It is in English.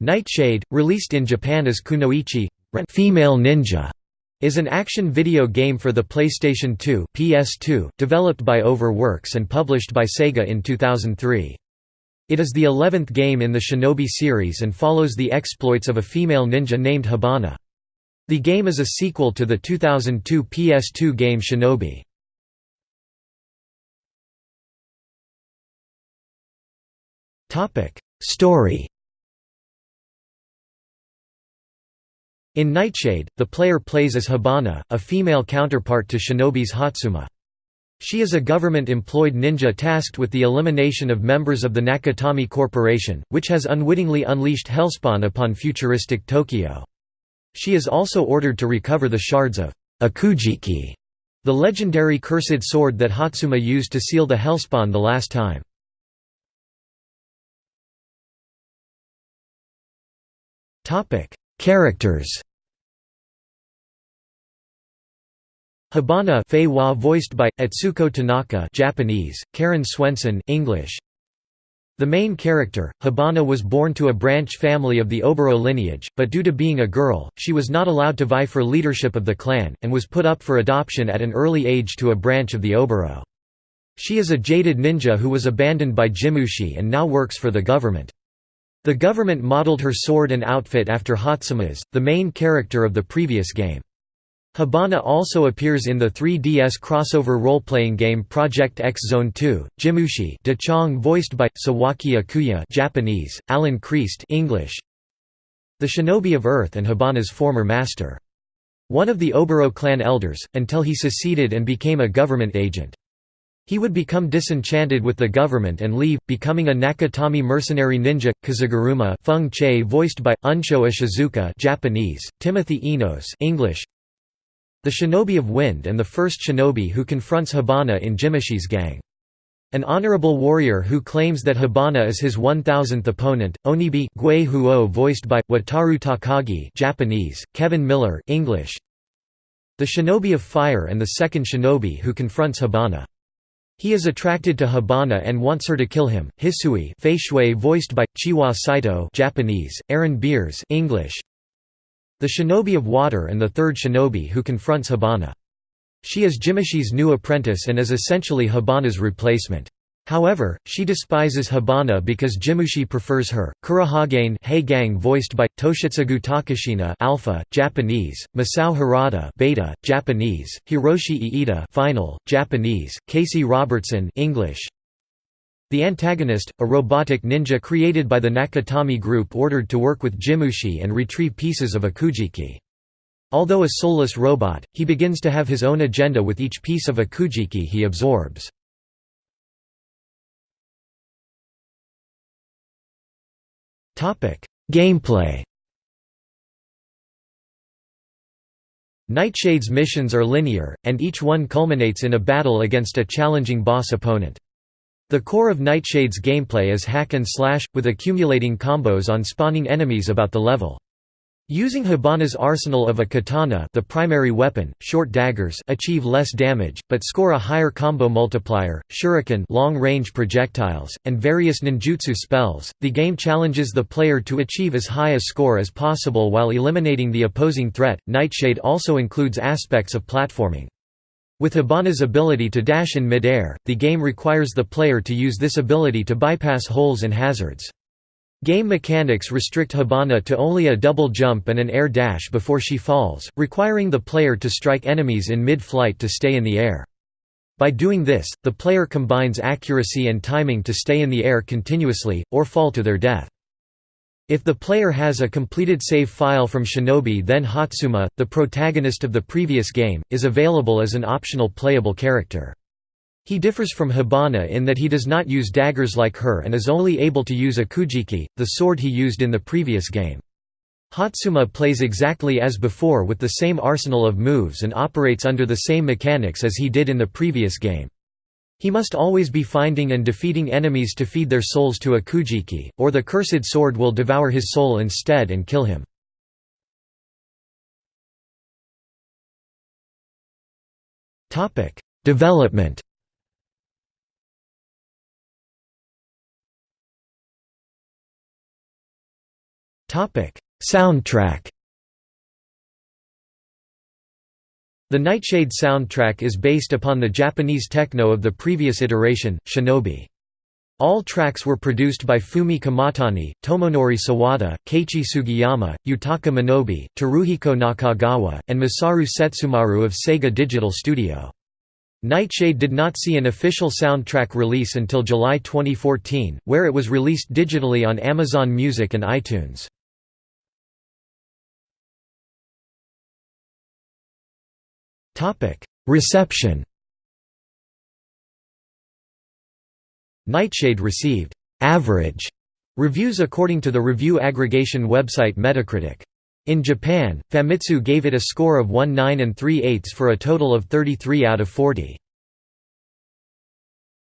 Nightshade, released in Japan as Kunoichi female ninja, is an action video game for the PlayStation 2 PS2, developed by Overworks and published by Sega in 2003. It is the eleventh game in the Shinobi series and follows the exploits of a female ninja named Hibana. The game is a sequel to the 2002 PS2 game Shinobi. Story In Nightshade, the player plays as Hibana, a female counterpart to Shinobi's Hotsuma. She is a government-employed ninja tasked with the elimination of members of the Nakatomi Corporation, which has unwittingly unleashed Hellspawn upon futuristic Tokyo. She is also ordered to recover the shards of Akujiki, the legendary cursed sword that Hotsuma used to seal the Hellspawn the last time. Characters Hibana Fei-wa voiced by Atsuko Tanaka Japanese, Karen Swenson English. The main character, Hibana was born to a branch family of the Oboro lineage, but due to being a girl, she was not allowed to vie for leadership of the clan, and was put up for adoption at an early age to a branch of the Oboro. She is a jaded ninja who was abandoned by Jimushi and now works for the government. The government modeled her sword and outfit after Hotsuma's, the main character of the previous game. Hibana also appears in the 3DS crossover role-playing game Project X Zone 2. Jimushi De Chong voiced by Sawaki Ikuya Japanese, Alan Kreist English. The Shinobi of Earth and Hibana's former master. One of the Oboro clan elders, until he seceded and became a government agent. He would become disenchanted with the government and leave, becoming a Nakatomi mercenary ninja. Kazeguruma Feng Che voiced by Unsho Ishizuka Japanese, Timothy Enos English. The Shinobi of Wind and the first shinobi who confronts Hibana in Jimushi's gang. An honorable warrior who claims that Hibana is his 1000th opponent, Onibi Gui Huo voiced by, Wataru Takagi Japanese, Kevin Miller English. The Shinobi of Fire and the second shinobi who confronts Hibana. He is attracted to Hibana and wants her to kill him. Hisui Fei Shui voiced by Chiwa Saito Japanese, Aaron Beers English. The Shinobi of Water and the third shinobi who confronts Hibana. She is Jimushi's new apprentice and is essentially Hibana's replacement. However, she despises Hibana because Jimushi prefers her. Kurohagane Gang voiced by Toshitsugu Takashina Alpha, Japanese, Masao Harada Beta, Japanese, Hiroshi Iida Final, Japanese, Casey Robertson English, the antagonist, a robotic ninja created by the Nakatomi group ordered to work with Jimushi and retrieve pieces of Akujiki. Although a soulless robot, he begins to have his own agenda with each piece of Akujiki he absorbs. Gameplay Nightshade's missions are linear, and each one culminates in a battle against a challenging boss opponent. The core of Nightshade's gameplay is hack and slash, with accumulating combos on spawning enemies about the level. Using Hibana's arsenal of a katana the primary weapon, short daggers achieve less damage, but score a higher combo multiplier, shuriken long-range projectiles, and various ninjutsu spells. The game challenges the player to achieve as high a score as possible while eliminating the opposing threat. Nightshade also includes aspects of platforming. With Hibana's ability to dash in mid-air, the game requires the player to use this ability to bypass holes and hazards. Game mechanics restrict Hibana to only a double jump and an air dash before she falls, requiring the player to strike enemies in mid-flight to stay in the air. By doing this, the player combines accuracy and timing to stay in the air continuously, or fall to their death. If the player has a completed save file from Shinobi then Hotsuma, the protagonist of the previous game, is available as an optional playable character. He differs from Hibana in that he does not use daggers like her and is only able to use Akujiki, the sword he used in the previous game. Hotsuma plays exactly as before with the same arsenal of moves and operates under the same mechanics as he did in the previous game. He must always be finding and defeating enemies to feed their souls to Akujiki, or the cursed sword will devour his soul instead and kill him. Development Soundtrack The Nightshade soundtrack is based upon the Japanese techno of the previous iteration, Shinobi. All tracks were produced by Fumie Kumatani, Tomonori Sawada, Keiichi Sugiyama, Yutaka Minobe, Teruhiko Nakagawa, and Masaru Setsumaru of Sega Digital Studio. Nightshade did not see an official soundtrack release until July 2014, where it was released digitally on Amazon Music and iTunes. Reception Nightshade received «average» reviews according to the review aggregation website Metacritic. In Japan, Famitsu gave it a score of 1 9 and 3 8 for a total of 33 out of 40.